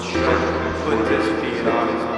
should put this feet on. his